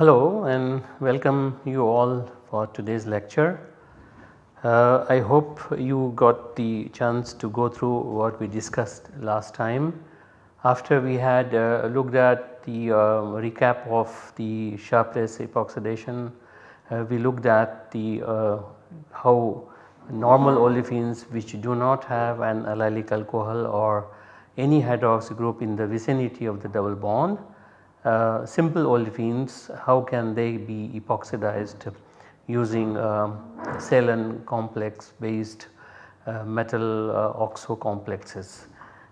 Hello and welcome you all for today's lecture. Uh, I hope you got the chance to go through what we discussed last time. After we had uh, looked at the uh, recap of the Sharpless epoxidation, uh, we looked at the uh, how normal olefins which do not have an allylic alcohol or any hydroxy group in the vicinity of the double bond uh, simple olefins how can they be epoxidized using salen complex based uh, metal uh, oxo complexes.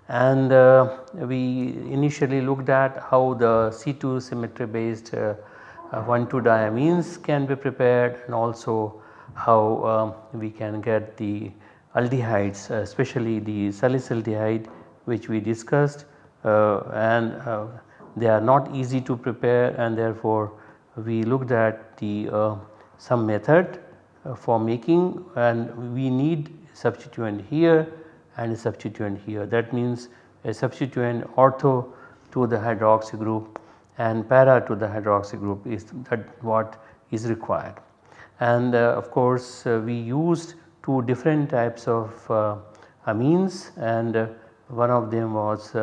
And uh, we initially looked at how the C2 symmetry based uh, 1,2 diamines can be prepared and also how um, we can get the aldehydes especially the salicylaldehyde which we discussed and they are not easy to prepare and therefore we looked at the uh, some method uh, for making and we need substituent here and a substituent here that means a substituent ortho to the hydroxy group and para to the hydroxy group is that what is required. And uh, of course uh, we used two different types of uh, amines and uh, one of them was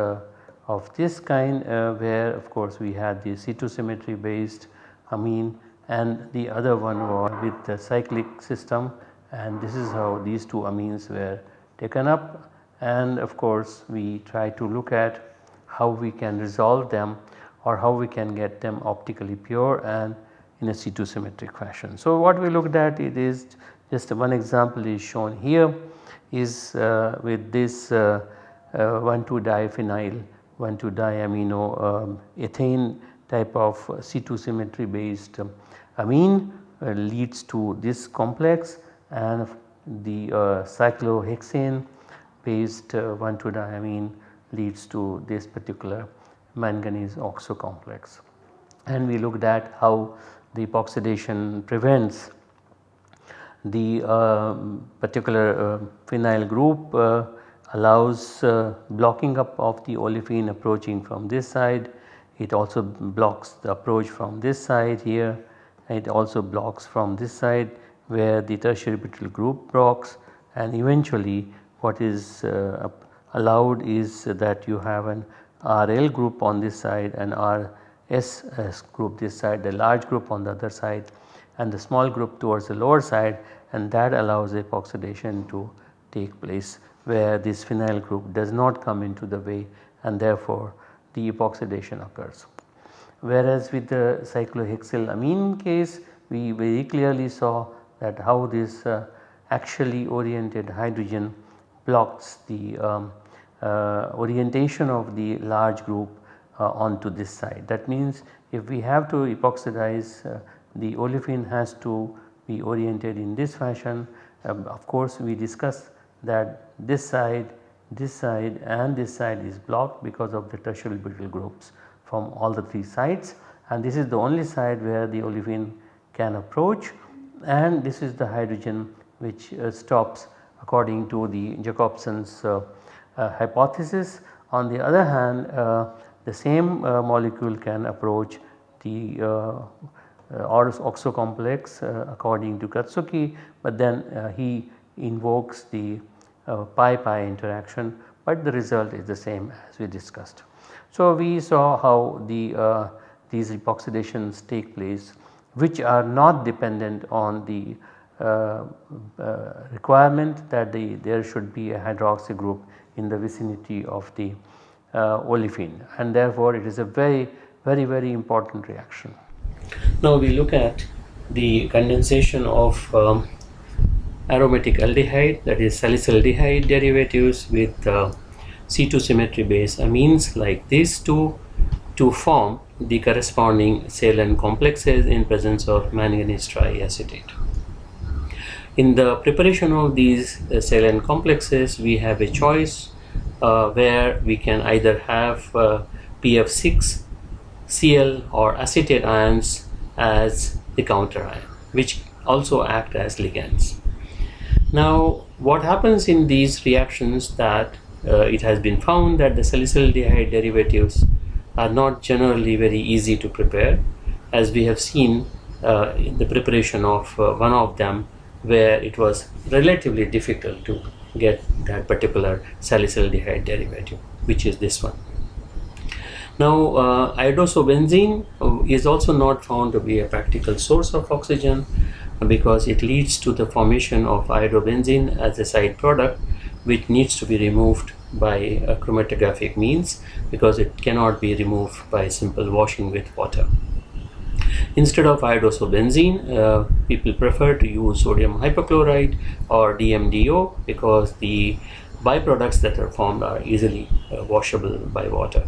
of this kind uh, where of course we had the C2 symmetry based amine and the other one was with the cyclic system and this is how these two amines were taken up and of course we try to look at how we can resolve them or how we can get them optically pure and in a C2 symmetric fashion. So what we looked at it is just one example is shown here is uh, with this uh, uh, 1,2 diphenyl 1,2 diamino um, ethane type of C2 symmetry based um, amine uh, leads to this complex and the uh, cyclohexane based uh, 1,2 diamine leads to this particular manganese oxo complex. And we looked at how the epoxidation prevents the uh, particular uh, phenyl group uh, allows uh, blocking up of the olefin approaching from this side. It also blocks the approach from this side here. It also blocks from this side where the tertiary butyl group blocks and eventually what is uh, allowed is that you have an RL group on this side and RS group this side the large group on the other side and the small group towards the lower side and that allows epoxidation to take place where this phenyl group does not come into the way and therefore the epoxidation occurs. Whereas with the cyclohexylamine case we very clearly saw that how this uh, axially oriented hydrogen blocks the um, uh, orientation of the large group uh, onto this side. That means if we have to epoxidize the olefin has to be oriented in this fashion. Um, of course, we discussed that this side, this side and this side is blocked because of the tertiary butyl groups from all the 3 sides and this is the only side where the olefin can approach and this is the hydrogen which uh, stops according to the Jacobsen's uh, uh, hypothesis. On the other hand the same molecule can approach the uh, oxo complex according to Katsuki but then he invokes the pi pi interaction but the result is the same as we discussed. So we saw how the uh, these epoxidations take place which are not dependent on the uh, uh, requirement that the, there should be a hydroxy group in the vicinity of the uh, olefin and therefore it is a very very very important reaction. Now we look at the condensation of um, aromatic aldehyde that is salicylaldehyde derivatives with uh, C2 symmetry base amines like these two to form the corresponding salen complexes in presence of manganese triacetate. In the preparation of these uh, salen complexes we have a choice uh, where we can either have uh, PF6 Cl or acetate ions as the counter ion which also act as ligands. Now what happens in these reactions that uh, it has been found that the salicylaldehyde derivatives are not generally very easy to prepare as we have seen uh, in the preparation of uh, one of them where it was relatively difficult to get that particular salicylaldehyde derivative which is this one. Now uh, iodosobenzene uh, is also not found to be a practical source of oxygen because it leads to the formation of iodobenzene as a side product which needs to be removed by a chromatographic means because it cannot be removed by simple washing with water. Instead of iodosobenzene, uh, people prefer to use sodium hypochlorite or DMDO because the byproducts that are formed are easily uh, washable by water.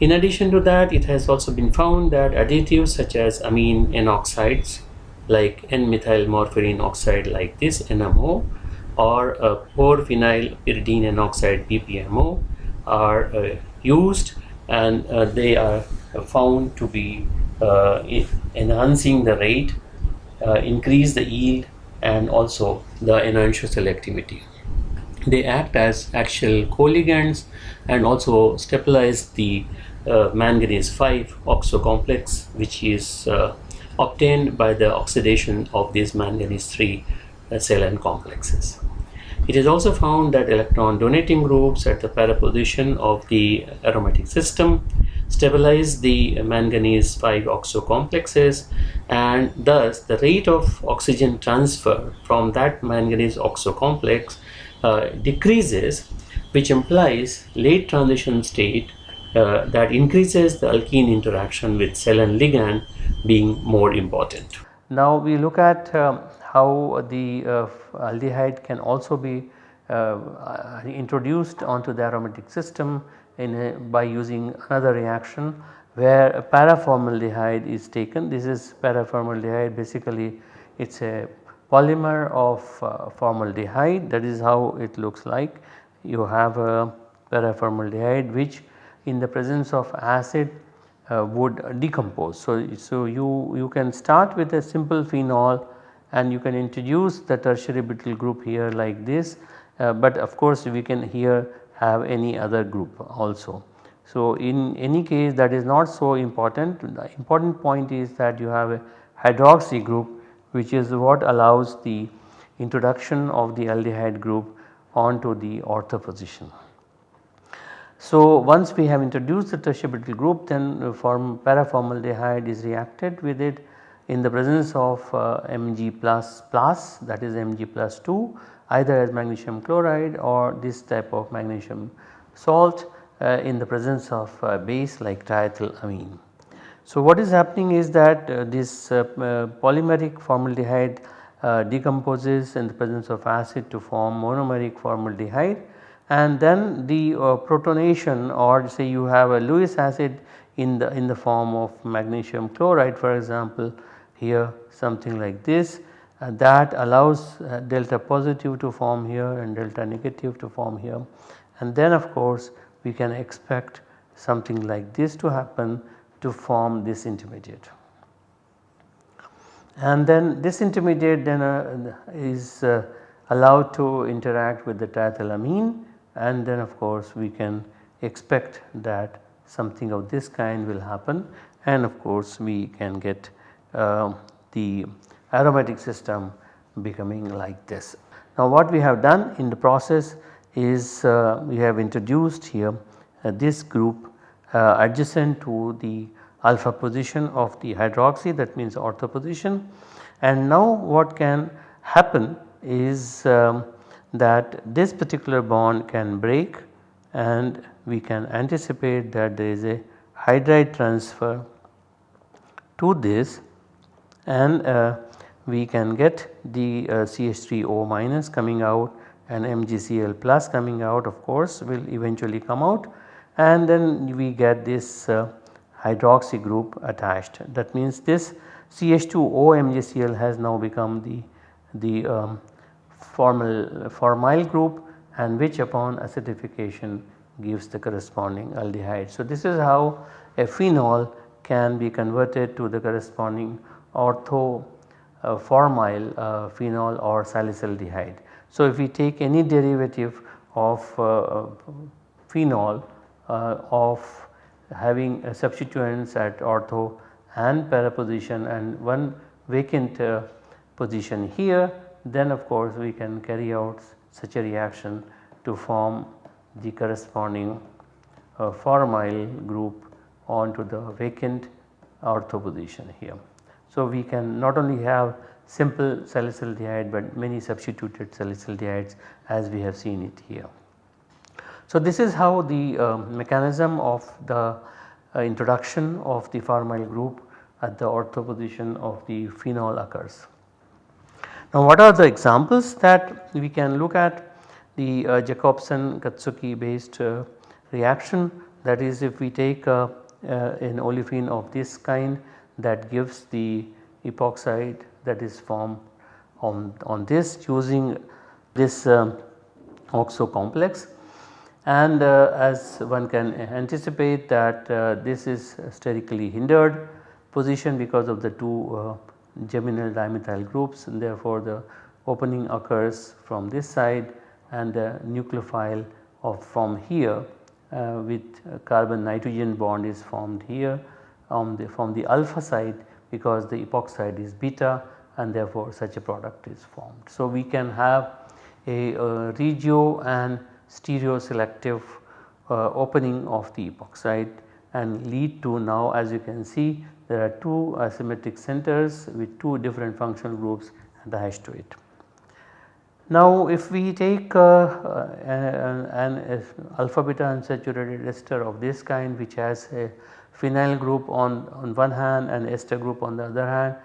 In addition to that, it has also been found that additives such as amine N oxides like N-methylmorpholine oxide like this NMO or uh, porphenyl pyridine N oxide PPNO are uh, used and uh, they are found to be uh, enhancing the rate, uh, increase the yield and also the enantiomer selectivity. They act as axial coligands and also stabilize the uh, manganese 5 oxo complex which is obtained by the oxidation of these manganese 3 uh, complexes. It is also found that electron donating groups at the para position of the aromatic system stabilize the manganese 5 oxo complexes and thus the rate of oxygen transfer from that manganese oxo complex uh, decreases which implies late transition state uh, that increases the alkene interaction with salen ligand being more important. Now we look at um, how the uh, aldehyde can also be uh, introduced onto the aromatic system a, by using another reaction where paraformaldehyde is taken. This is paraformaldehyde basically it is a polymer of uh, formaldehyde that is how it looks like. You have a paraformaldehyde which in the presence of acid uh, would decompose. So, so you, you can start with a simple phenol and you can introduce the tertiary butyl group here like this, uh, but of course we can here have any other group also. So, in any case that is not so important, the important point is that you have a hydroxy group which is what allows the introduction of the aldehyde group onto the ortho position. So, once we have introduced the tertiary butyl group then form paraformaldehyde is reacted with it in the presence of uh, Mg plus plus that is Mg plus 2 either as magnesium chloride or this type of magnesium salt uh, in the presence of uh, base like triethylamine. So, what is happening is that uh, this uh, polymeric formaldehyde decomposes in the presence of acid to form monomeric formaldehyde and then the protonation or say you have a Lewis acid in the in the form of magnesium chloride for example here something like this. Uh, that allows uh, delta positive to form here and delta negative to form here. And then of course we can expect something like this to happen to form this intermediate. And then this intermediate then uh, is uh, allowed to interact with the triethylamine. And then of course we can expect that something of this kind will happen. And of course we can get the aromatic system becoming like this. Now what we have done in the process is uh, we have introduced here uh, this group uh, adjacent to the alpha position of the hydroxy that means ortho position and now what can happen is um, that this particular bond can break and we can anticipate that there is a hydride transfer to this and uh, we can get the uh, CH3O minus coming out and MgCl plus coming out of course will eventually come out and then we get this uh, hydroxy group attached. That means this CH2O MgCl has now become the, the um, formal formyl group and which upon acidification gives the corresponding aldehyde. So, this is how a phenol can be converted to the corresponding ortho uh, formyl uh, phenol or salicylaldehyde. So, if we take any derivative of uh, phenol of having substituents at ortho and para position and one vacant position here then of course we can carry out such a reaction to form the corresponding uh, formyl group onto the vacant ortho position here. So, we can not only have simple salicylaldehyde but many substituted salicylaldehydes as we have seen it here. So, this is how the uh, mechanism of the uh, introduction of the formyl group at the ortho position of the phenol occurs. Now what are the examples that we can look at the uh, Jacobsen Katsuki based uh, reaction that is if we take uh, uh an olefin of this kind that gives the epoxide that is formed on, on this using this um, oxo complex. And uh, as one can anticipate that uh, this is sterically hindered position because of the two geminal dimethyl groups and therefore the opening occurs from this side and the nucleophile of from here uh, with carbon nitrogen bond is formed here the from the alpha side because the epoxide is beta and therefore such a product is formed. So, we can have a, regio and stereo selective uh, opening of the epoxide and lead to now as you can see there are two asymmetric centers with two different functional groups attached to it. Now if we take uh, uh, an, an alpha beta unsaturated ester of this kind which has a phenyl group on, on one hand and ester group on the other hand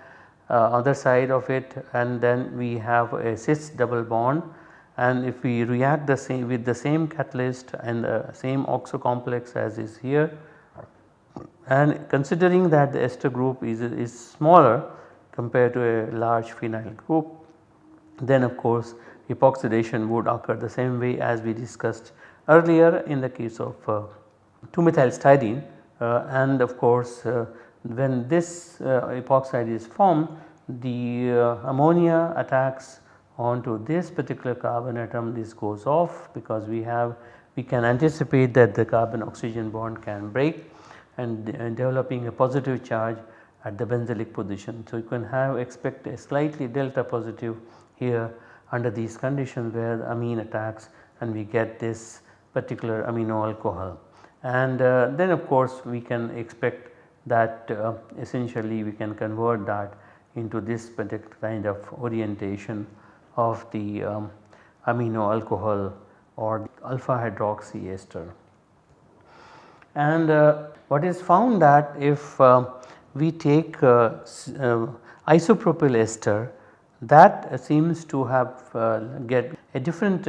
uh, other side of it and then we have a cis double bond. And if we react the same with the same catalyst and the same oxo complex as is here and considering that the ester group is, is smaller compared to a large phenyl group then of course epoxidation would occur the same way as we discussed earlier in the case of uh, 2-methylstyrene uh, and of course uh, when this uh, epoxide is formed the uh, ammonia attacks onto this particular carbon atom this goes off because we have we can anticipate that the carbon oxygen bond can break and, and developing a positive charge at the benzylic position. So, you can have expect a slightly delta positive here under these conditions where the amine attacks and we get this particular amino alcohol. And uh, then of course we can expect that uh, essentially we can convert that into this particular kind of orientation of the um, amino alcohol or alpha hydroxy ester. And uh, what is found that if uh, we take uh, uh, isopropyl ester that seems to have get a different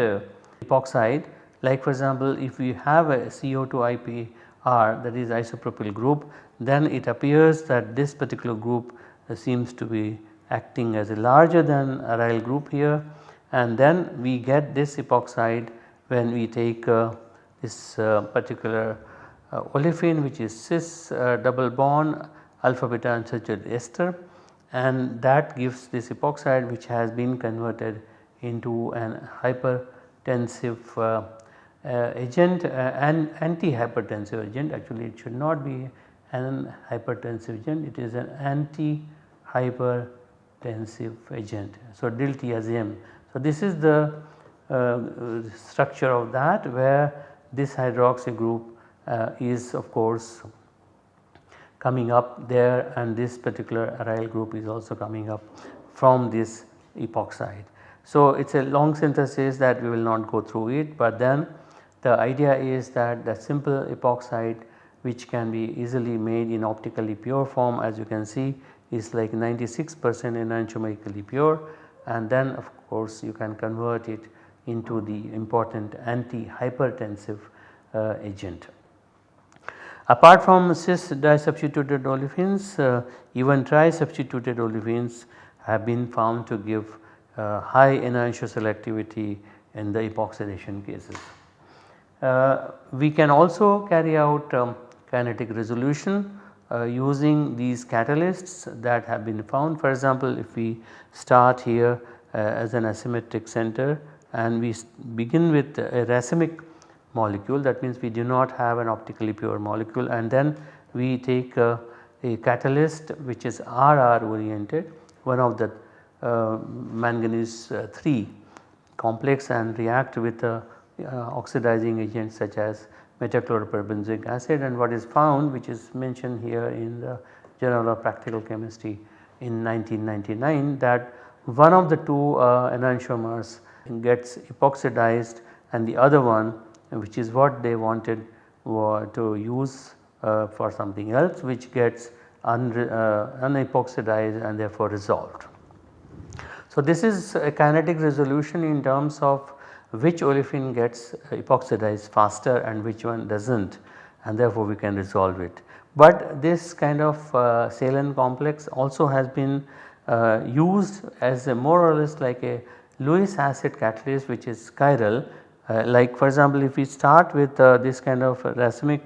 epoxide like for example if we have a CO2 IPR that is isopropyl group then it appears that this particular group seems to be acting as a larger than aryl group here. And then we get this epoxide when we take this particular uh, olefin which is cis uh, double bond alpha beta unsaturated ester. And that gives this epoxide which has been converted into an hypertensive uh, uh, agent uh, and anti-hypertensive agent actually it should not be an hypertensive agent it is an anti-hypertensive agent. So, diltiazem. So, this is the uh, structure of that where this hydroxy group uh, is of course coming up there and this particular aryl group is also coming up from this epoxide. So, it is a long synthesis that we will not go through it but then the idea is that the simple epoxide which can be easily made in optically pure form as you can see is like 96 percent enantiomerically pure and then of course you can convert it into the important anti-hypertensive uh, agent. Apart from cis disubstituted olefins uh, even tri-substituted olefins have been found to give uh, high enantioselectivity in the epoxidation cases. Uh, we can also carry out um, kinetic resolution uh, using these catalysts that have been found. For example, if we start here uh, as an asymmetric center and we begin with a racemic molecule that means we do not have an optically pure molecule and then we take uh, a catalyst which is RR oriented one of the uh, manganese uh, 3 complex and react with a oxidizing agent such as metachloroperbenzoic acid and what is found which is mentioned here in the journal of practical chemistry in 1999 that one of the two uh, enantiomers gets epoxidized and the other one which is what they wanted to use uh, for something else which gets un, uh, unepoxidized and therefore resolved. So, this is a kinetic resolution in terms of which olefin gets epoxidized faster and which one does not and therefore we can resolve it. But this kind of uh, salen complex also has been uh, used as a more or less like a Lewis acid catalyst which is chiral uh, like for example if we start with uh, this kind of racemic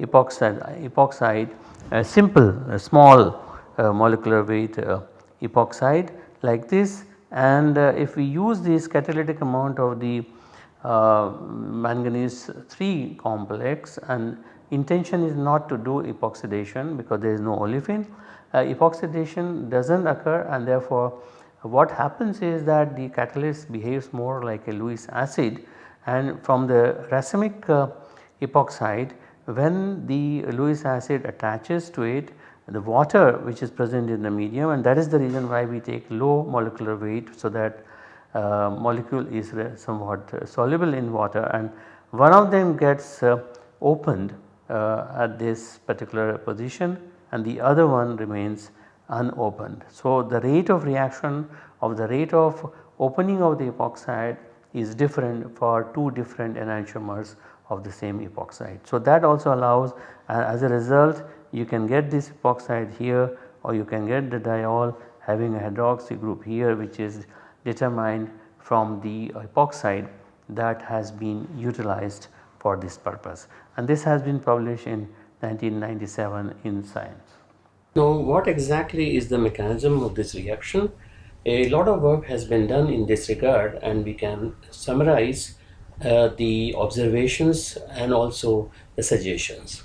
epoxide, epoxide a simple a small uh, molecular weight uh, epoxide like this and uh, if we use this catalytic amount of the uh, manganese 3 complex and intention is not to do epoxidation because there is no olefin epoxidation does not occur and therefore what happens is that the catalyst behaves more like a Lewis acid and from the racemic uh, epoxide when the Lewis acid attaches to it the water which is present in the medium and that is the reason why we take low molecular weight so that uh, molecule is somewhat soluble in water and one of them gets uh, opened uh, at this particular position and the other one remains unopened. So, the rate of reaction of the rate of opening of the epoxide is different for two different enantiomers of the same epoxide. So, that also allows uh, as a result you can get this epoxide here or you can get the diol having a hydroxy group here which is determined from the epoxide that has been utilized for this purpose and this has been published in 1997 in Science. Now what exactly is the mechanism of this reaction? A lot of work has been done in this regard and we can summarize uh, the observations and also the suggestions.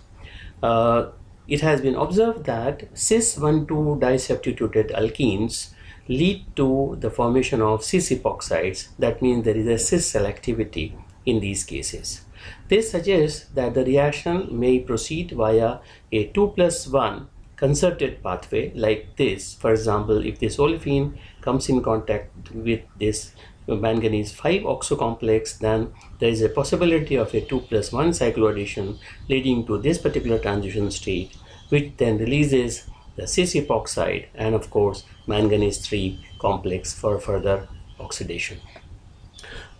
Uh, it has been observed that cis 1,2 disubstituted alkenes lead to the formation of cis epoxides that means there is a cis selectivity in these cases. This suggests that the reaction may proceed via a 2 plus 1 concerted pathway like this. For example, if this olefin comes in contact with this manganese 5 oxo complex then there is a possibility of a 2 plus 1 cycloaddition leading to this particular transition state which then releases the cis epoxide and of course manganese 3 complex for further oxidation.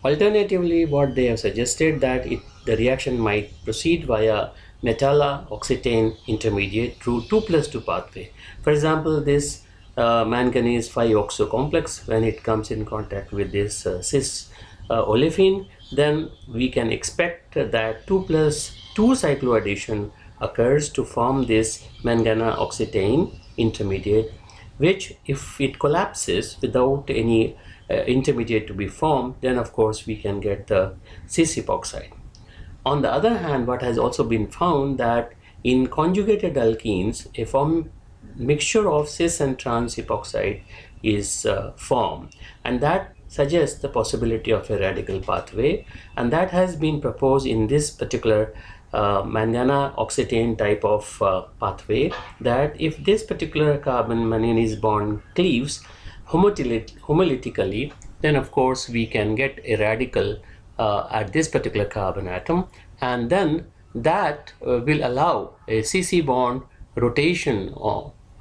Alternatively what they have suggested that it, the reaction might proceed via metalla oxetane intermediate through 2 plus 2 pathway. For example, this manganese 5 oxo complex when it comes in contact with this uh, cis uh, olefin then we can expect that 2 plus 2 cycloaddition occurs to form this manganoxetane intermediate which if it collapses without any uh, intermediate to be formed then of course we can get the cis epoxide. On the other hand, what has also been found that in conjugated alkenes, a form mixture of cis and trans epoxide is uh, formed. And that suggests the possibility of a radical pathway. And that has been proposed in this particular uh, manganoxetane type of uh, pathway that if this particular carbon manganese bond cleaves homolytically then of course we can get a radical uh, at this particular carbon atom. And then that uh, will allow a CC bond rotation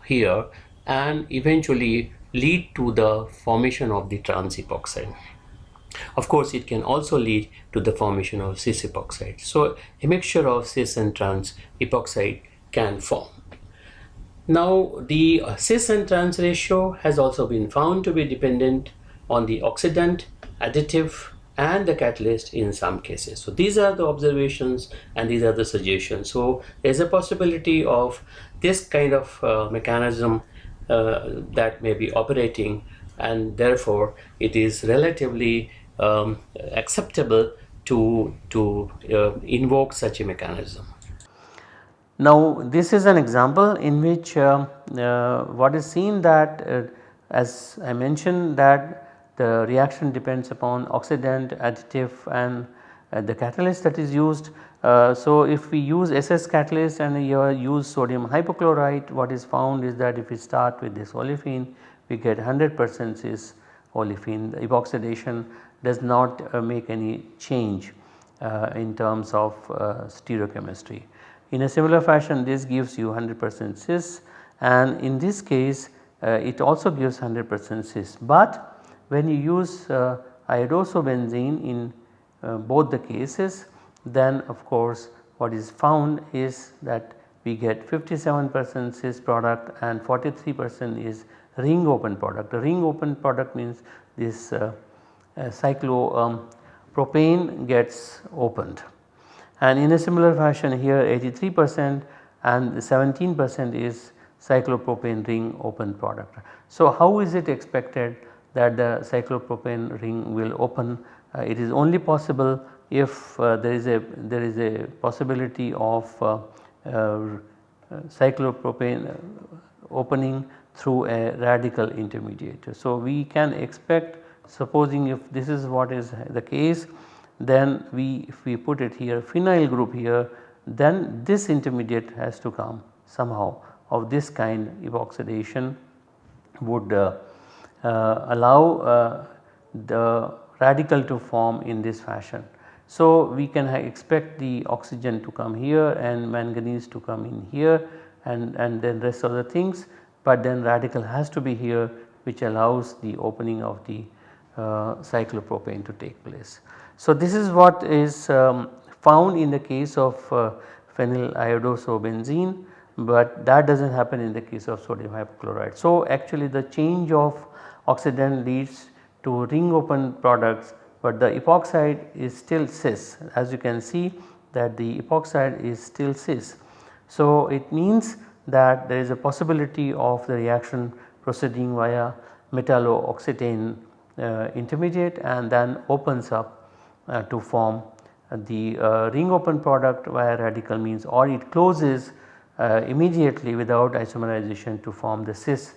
here and eventually lead to the formation of the trans epoxide. Of course, it can also lead to the formation of cis epoxide. So a mixture of cis and trans epoxide can form. Now the uh, cis and trans ratio has also been found to be dependent on the oxidant, additive and the catalyst in some cases. So these are the observations and these are the suggestions. So there's a possibility of this kind of uh, mechanism uh, that may be operating and therefore it is relatively um, acceptable to, to uh, invoke such a mechanism. Now this is an example in which uh, uh, what is seen that uh, as I mentioned that the reaction depends upon oxidant, additive and uh, the catalyst that is used. Uh, so if we use SS catalyst and you use sodium hypochlorite what is found is that if we start with this olefin we get 100 percent cis olefin the epoxidation does not uh, make any change uh, in terms of uh, stereochemistry. In a similar fashion this gives you 100 percent cis and in this case uh, it also gives 100 percent cis but when you use uh, iodosobenzene in uh, both the cases then of course what is found is that we get 57 percent cis product and 43 percent is ring open product. The ring open product means this uh, uh, cyclopropane um, gets opened and in a similar fashion here 83 percent and 17 percent is cyclopropane ring open product. So how is it expected that the cyclopropane ring will open. Uh, it is only possible if uh, there is a there is a possibility of uh, cyclopropane opening through a radical intermediate. So we can expect supposing if this is what is the case then we if we put it here phenyl group here then this intermediate has to come somehow of this kind epoxidation would uh, uh, allow uh, the radical to form in this fashion. So we can expect the oxygen to come here and manganese to come in here and, and then rest of the things but then radical has to be here which allows the opening of the uh, cyclopropane to take place. So this is what is um, found in the case of uh, phenyl iodosobenzene but that does not happen in the case of sodium hypochlorite. So actually the change of oxidant leads to ring open products but the epoxide is still cis as you can see that the epoxide is still cis. So it means that there is a possibility of the reaction proceeding via metallo-oxetane uh, intermediate and then opens up uh, to form the uh, ring open product via radical means or it closes uh, immediately without isomerization to form the cis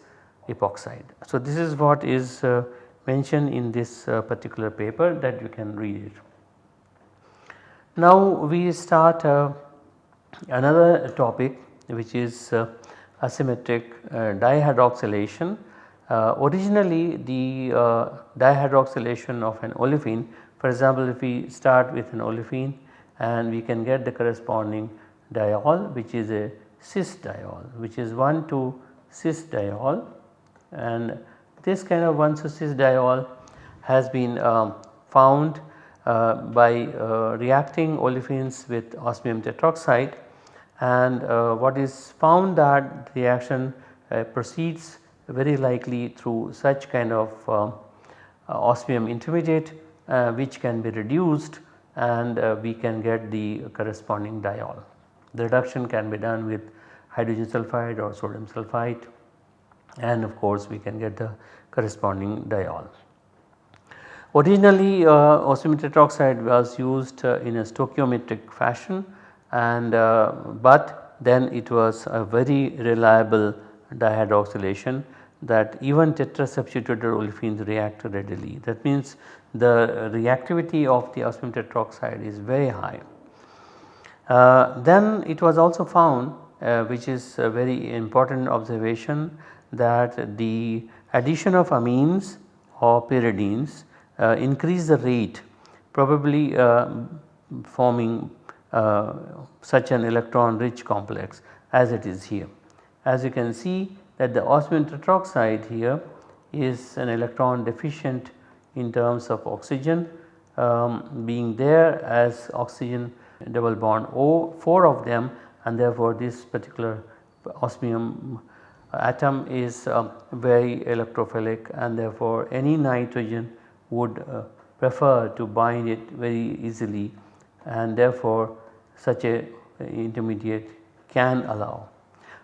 epoxide. So this is what is uh, mentioned in this uh, particular paper that you can read it. Now we start uh, another topic which is uh, asymmetric uh, dihydroxylation. Originally the dihydroxylation of an olefin for example if we start with an olefin and we can get the corresponding diol which is a cis diol which is 1 to cis diol and this kind of 1 cis diol has been um, found uh, by uh, reacting olefins with osmium tetroxide and uh, what is found that the reaction uh, proceeds very likely through such kind of um, uh, osmium intermediate uh, which can be reduced and we can get the corresponding diol. The reduction can be done with hydrogen sulfide or sodium sulfite and of course we can get the corresponding diol. Originally uh, osmium tetroxide was used uh, in a stoichiometric fashion and uh, but then it was a very reliable dihydroxylation that even tetrasubstituted olefins react readily. That means the reactivity of the osmium tetroxide is very high. Uh, then it was also found uh, which is a very important observation that the addition of amines or pyridines uh, increase the rate probably uh, forming uh, such an electron rich complex as it is here. As you can see that the osmium tetroxide here is an electron deficient in terms of oxygen um, being there as oxygen double bond O 4 of them and therefore this particular osmium atom is uh, very electrophilic and therefore any nitrogen would uh, prefer to bind it very easily and therefore such a intermediate can allow.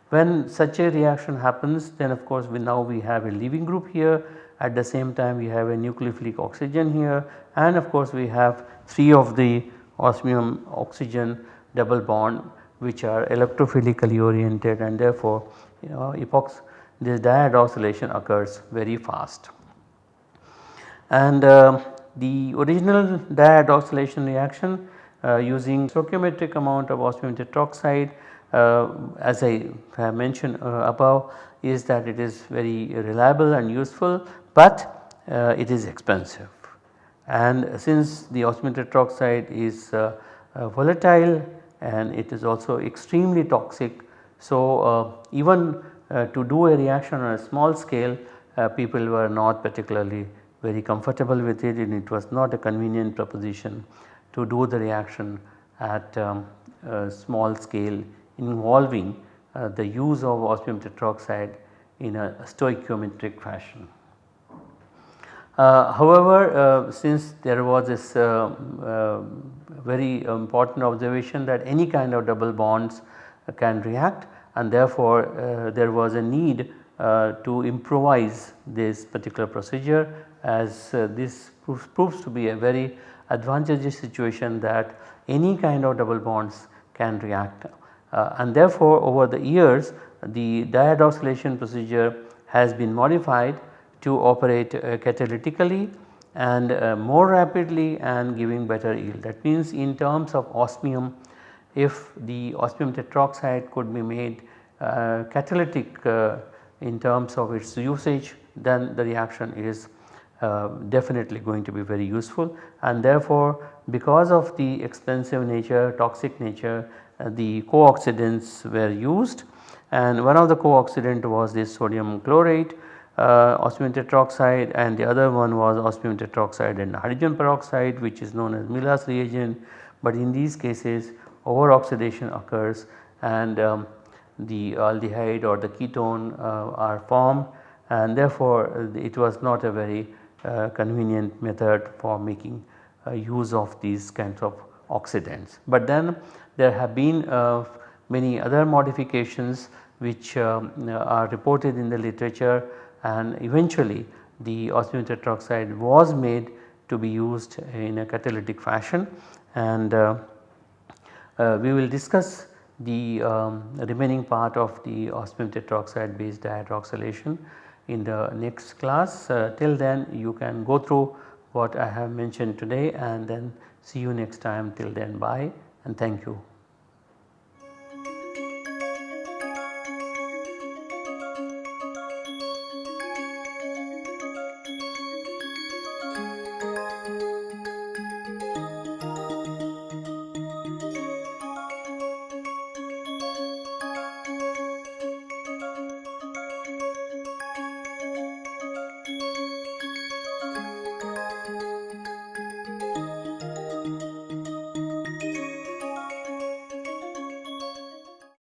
When such a reaction happens then of course we now we have a leaving group here. At the same time we have a nucleophilic oxygen here. And of course we have 3 of the osmium oxygen double bond which are electrophilically oriented and therefore you know epox this dihydroxylation occurs very fast. And uh, the original dihydroxylation reaction uh, using stoichiometric amount of osmium tetroxide uh, as I have mentioned uh, above is that it is very reliable and useful, but uh, it is expensive. And since the osmium tetroxide is uh, volatile and it is also extremely toxic. So, even to do a reaction on a small scale people were not particularly very comfortable with it and it was not a convenient proposition to do the reaction at um, small scale involving uh, the use of osmium tetroxide in a stoichiometric fashion. Uh, however, uh, since there was this uh, very important observation that any kind of double bonds can react and therefore there was a need to improvise this particular procedure as this proves, to be a very advantageous situation that any kind of double bonds can react. Uh, and therefore over the years the dihydroxylation procedure has been modified to operate uh, catalytically and uh, more rapidly and giving better yield. That means in terms of osmium if the osmium tetroxide could be made uh, catalytic in terms of its usage then the reaction is uh, definitely going to be very useful and therefore because of the expensive nature toxic nature uh, the co-oxidants were used and one of the co-oxidant was this sodium chlorate uh, osmium tetroxide and the other one was osmium tetroxide and hydrogen peroxide which is known as Milas reagent but in these cases over oxidation occurs and um, the aldehyde or the ketone uh, are formed and therefore it was not a very uh, convenient method for making uh, use of these kinds of oxidants. But then there have been uh, many other modifications which um, are reported in the literature and eventually the osmium tetroxide was made to be used in a catalytic fashion and uh, uh, we will discuss the um, remaining part of the osmium tetroxide based dihydroxylation in the next class. Uh, till then you can go through what I have mentioned today and then see you next time till then bye and thank you.